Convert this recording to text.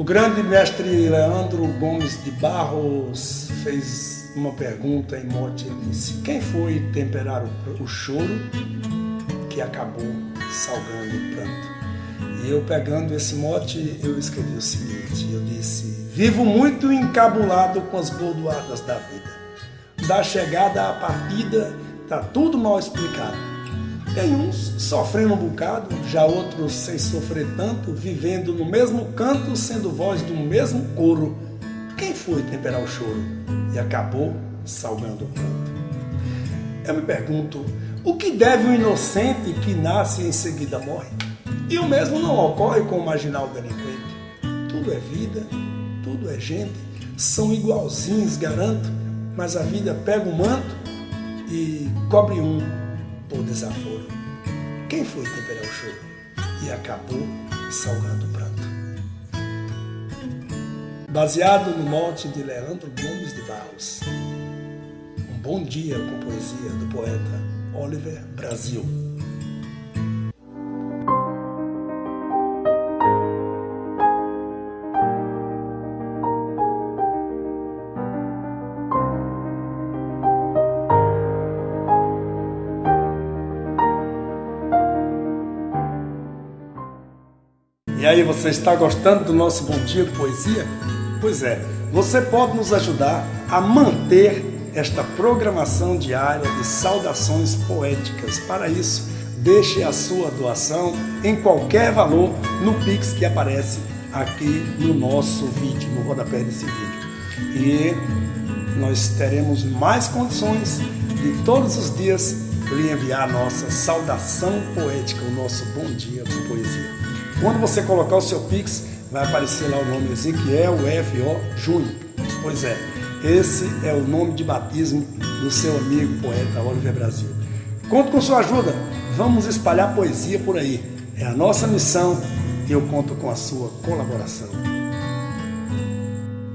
O grande mestre Leandro Gomes de Barros fez uma pergunta em mote e disse: Quem foi temperar o, o choro que acabou salgando o pranto? E eu pegando esse mote, eu escrevi o seguinte: eu disse, vivo muito encabulado com as bordoadas da vida. Da chegada à partida, tá tudo mal explicado tem uns sofrendo um bocado, já outros sem sofrer tanto, vivendo no mesmo canto, sendo voz do mesmo coro. Quem foi temperar o choro e acabou salgando o pranto? Eu me pergunto, o que deve o inocente que nasce e em seguida morre? E o mesmo não ocorre com o marginal delinquente. Tudo é vida, tudo é gente, são igualzinhos, garanto, mas a vida pega o manto e cobre um por desaforo. Quem foi temperar o choro e acabou salgando o pranto? Baseado no mote de Leandro Gomes de Barros. Um bom dia com poesia do poeta Oliver Brasil. E aí, você está gostando do nosso Bom Dia de Poesia? Pois é, você pode nos ajudar a manter esta programação diária de saudações poéticas. Para isso, deixe a sua doação em qualquer valor no Pix que aparece aqui no nosso vídeo, no rodapé desse vídeo. E nós teremos mais condições de todos os dias lhe enviar a nossa saudação poética, o nosso bom dia com poesia. Quando você colocar o seu Pix, vai aparecer lá o nome Ezequiel F.O. Júnior. Pois é, esse é o nome de batismo do seu amigo poeta Oliver Brasil. Conto com sua ajuda, vamos espalhar poesia por aí. É a nossa missão e eu conto com a sua colaboração.